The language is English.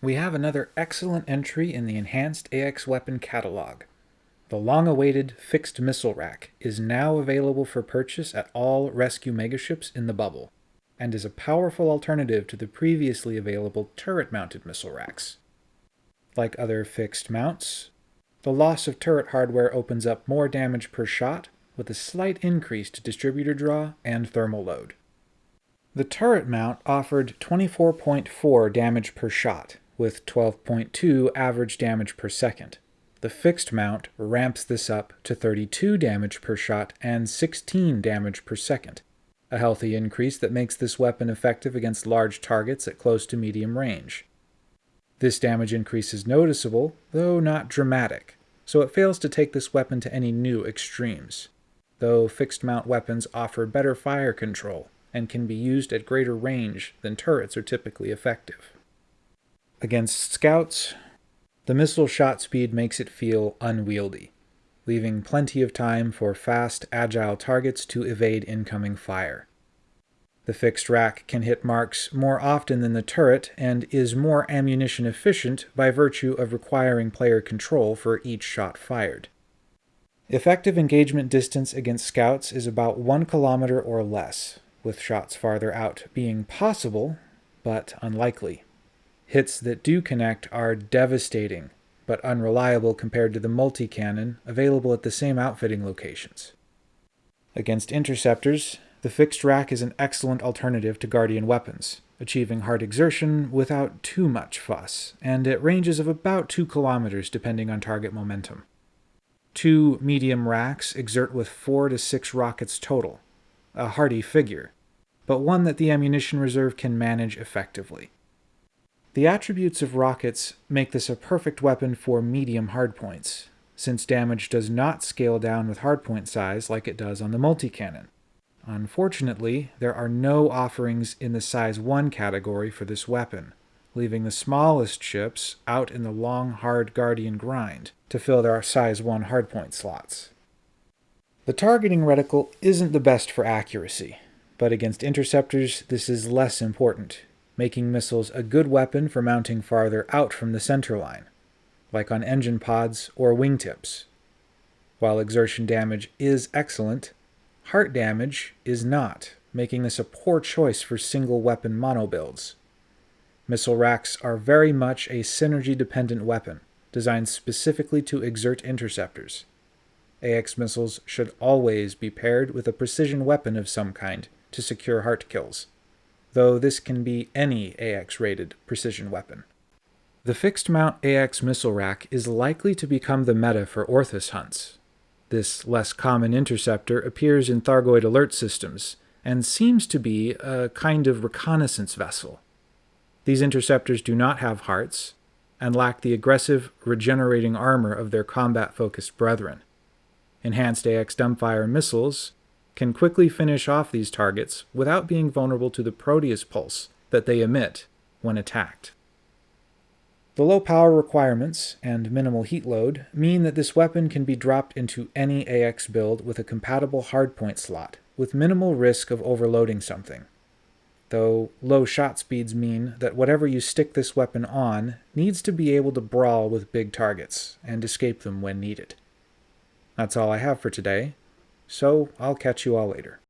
we have another excellent entry in the Enhanced AX Weapon Catalog. The long-awaited Fixed Missile Rack is now available for purchase at all rescue megaships in the bubble, and is a powerful alternative to the previously available turret-mounted missile racks. Like other fixed mounts, the loss of turret hardware opens up more damage per shot, with a slight increase to distributor draw and thermal load. The turret mount offered 24.4 damage per shot, with 12.2 average damage per second. The fixed mount ramps this up to 32 damage per shot and 16 damage per second, a healthy increase that makes this weapon effective against large targets at close to medium range. This damage increase is noticeable, though not dramatic, so it fails to take this weapon to any new extremes, though fixed mount weapons offer better fire control and can be used at greater range than turrets are typically effective. Against scouts, the missile shot speed makes it feel unwieldy, leaving plenty of time for fast, agile targets to evade incoming fire. The fixed rack can hit marks more often than the turret and is more ammunition efficient by virtue of requiring player control for each shot fired. Effective engagement distance against scouts is about 1 kilometer or less, with shots farther out being possible, but unlikely. Hits that do connect are devastating, but unreliable compared to the multi-cannon available at the same outfitting locations. Against interceptors, the fixed rack is an excellent alternative to Guardian weapons, achieving hard exertion without too much fuss, and at ranges of about 2 kilometers depending on target momentum. Two medium racks exert with 4 to 6 rockets total, a hardy figure, but one that the ammunition reserve can manage effectively. The attributes of rockets make this a perfect weapon for medium hardpoints, since damage does not scale down with hardpoint size like it does on the multi-cannon. Unfortunately, there are no offerings in the size 1 category for this weapon, leaving the smallest ships out in the long hard Guardian grind to fill their size 1 hardpoint slots. The targeting reticle isn't the best for accuracy, but against interceptors this is less important making missiles a good weapon for mounting farther out from the center line, like on engine pods or wingtips. While exertion damage is excellent, heart damage is not, making this a poor choice for single weapon mono builds. Missile racks are very much a synergy-dependent weapon, designed specifically to exert interceptors. AX missiles should always be paired with a precision weapon of some kind to secure heart kills though this can be any AX-rated precision weapon. The fixed mount AX missile rack is likely to become the meta for Orthus hunts. This less common interceptor appears in Thargoid alert systems, and seems to be a kind of reconnaissance vessel. These interceptors do not have hearts, and lack the aggressive, regenerating armor of their combat-focused brethren. Enhanced AX dumbfire missiles can quickly finish off these targets without being vulnerable to the Proteus pulse that they emit when attacked. The low power requirements and minimal heat load mean that this weapon can be dropped into any AX build with a compatible hardpoint slot, with minimal risk of overloading something. Though low shot speeds mean that whatever you stick this weapon on needs to be able to brawl with big targets and escape them when needed. That's all I have for today, so I'll catch you all later.